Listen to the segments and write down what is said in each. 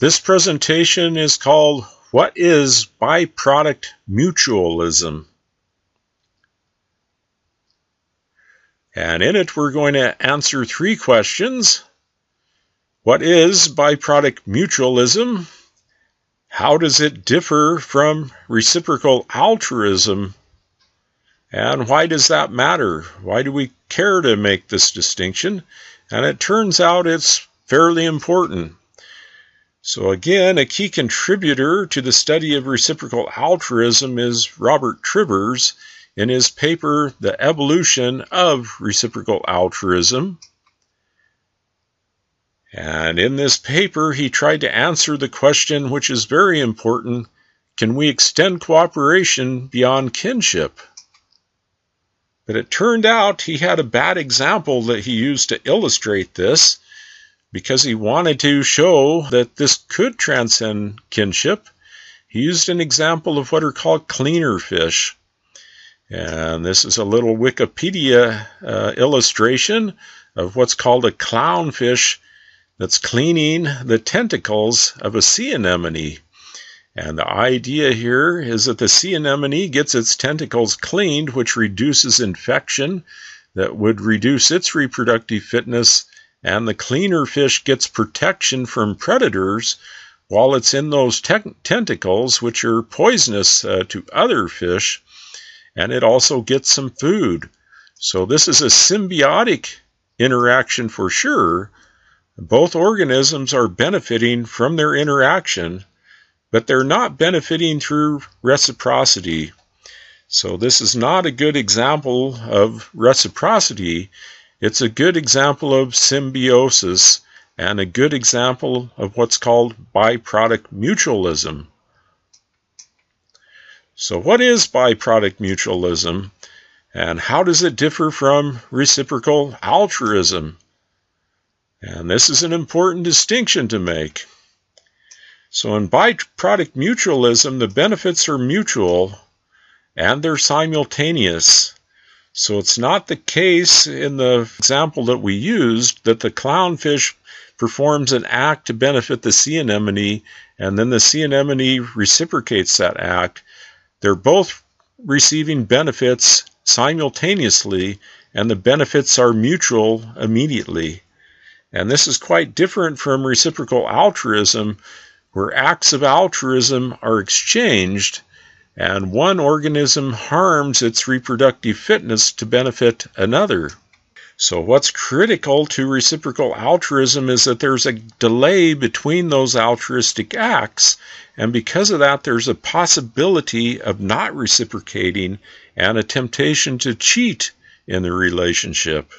This presentation is called What is Byproduct Mutualism? And in it, we're going to answer three questions. What is byproduct mutualism? How does it differ from reciprocal altruism? And why does that matter? Why do we care to make this distinction? And it turns out it's fairly important. So, again, a key contributor to the study of reciprocal altruism is Robert Trivers in his paper, The Evolution of Reciprocal Altruism. And in this paper, he tried to answer the question, which is very important can we extend cooperation beyond kinship? But it turned out he had a bad example that he used to illustrate this because he wanted to show that this could transcend kinship. He used an example of what are called cleaner fish. And this is a little Wikipedia uh, illustration of what's called a clownfish that's cleaning the tentacles of a sea anemone. And the idea here is that the sea anemone gets its tentacles cleaned, which reduces infection that would reduce its reproductive fitness and the cleaner fish gets protection from predators while it's in those te- tentacles, which are poisonous uh, to other fish, and it also gets some food. So, this is a symbiotic interaction for sure. Both organisms are benefiting from their interaction, but they're not benefiting through reciprocity. So, this is not a good example of reciprocity it's a good example of symbiosis and a good example of what's called byproduct mutualism. So, what is byproduct mutualism and how does it differ from reciprocal altruism? And this is an important distinction to make. So, in byproduct mutualism, the benefits are mutual and they're simultaneous. So it's not the case in the example that we used that the clownfish performs an act to benefit the sea anemone and then the sea anemone reciprocates that act. They're both receiving benefits simultaneously and the benefits are mutual immediately. And this is quite different from reciprocal altruism, where acts of altruism are exchanged and one organism harms its reproductive fitness to benefit another. So, what's critical to reciprocal altruism is that there's a delay between those altruistic acts, and because of that, there's a possibility of not reciprocating and a temptation to cheat in the relationship.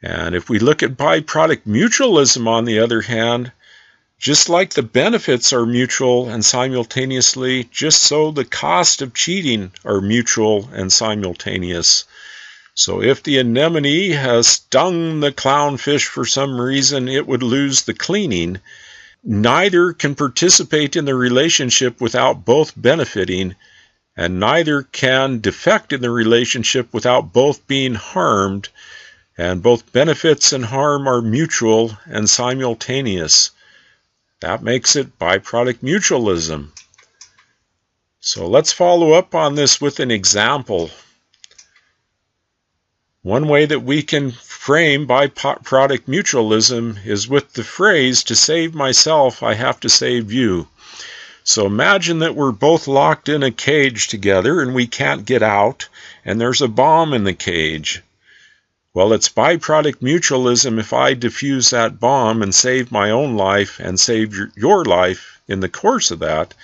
And if we look at byproduct mutualism, on the other hand, just like the benefits are mutual and simultaneously, just so the cost of cheating are mutual and simultaneous. So if the anemone has stung the clownfish for some reason, it would lose the cleaning. Neither can participate in the relationship without both benefiting, and neither can defect in the relationship without both being harmed, and both benefits and harm are mutual and simultaneous. That makes it byproduct mutualism. So let's follow up on this with an example. One way that we can frame byproduct mutualism is with the phrase, to save myself, I have to save you. So imagine that we're both locked in a cage together and we can't get out, and there's a bomb in the cage. Well, it's byproduct mutualism if I defuse that bomb and save my own life and save your life in the course of that,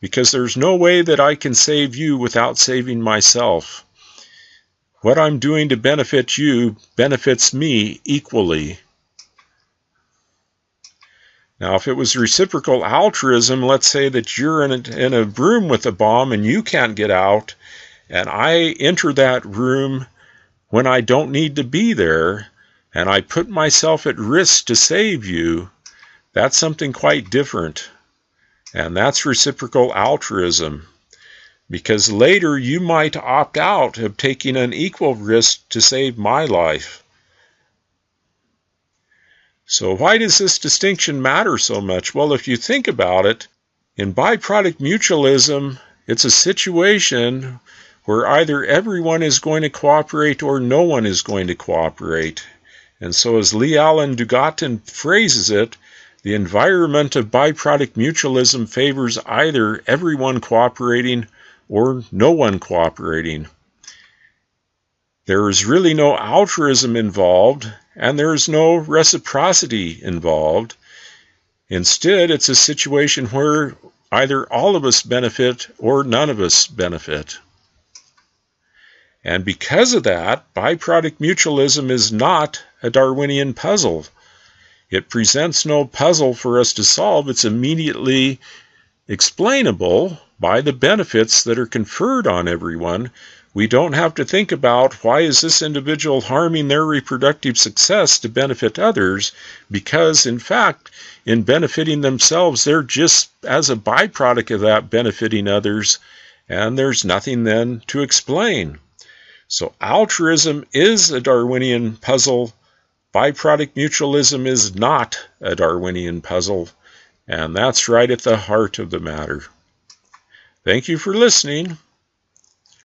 because there's no way that I can save you without saving myself. What I'm doing to benefit you benefits me equally. Now, if it was reciprocal altruism, let's say that you're in a, in a room with a bomb and you can't get out, and I enter that room when I don't need to be there and I put myself at risk to save you, that's something quite different. And that's reciprocal altruism. Because later you might opt out of taking an equal risk to save my life. So, why does this distinction matter so much? Well, if you think about it, in byproduct mutualism, it's a situation where either everyone is going to cooperate or no one is going to cooperate. And so, as Lee Alan Dugatkin phrases it, the environment of byproduct mutualism favors either everyone cooperating or no one cooperating. There is really no altruism involved, and there is no reciprocity involved. Instead, it's a situation where either all of us benefit or none of us benefit. And because of that, byproduct mutualism is not a Darwinian puzzle. It presents no puzzle for us to solve. It's immediately explainable by the benefits that are conferred on everyone. We don't have to think about why is this individual harming their reproductive success to benefit others because in fact in benefiting themselves they're just as a byproduct of that benefiting others and there's nothing then to explain. So altruism is a Darwinian puzzle Byproduct mutualism is not a Darwinian puzzle, and that's right at the heart of the matter. Thank you for listening.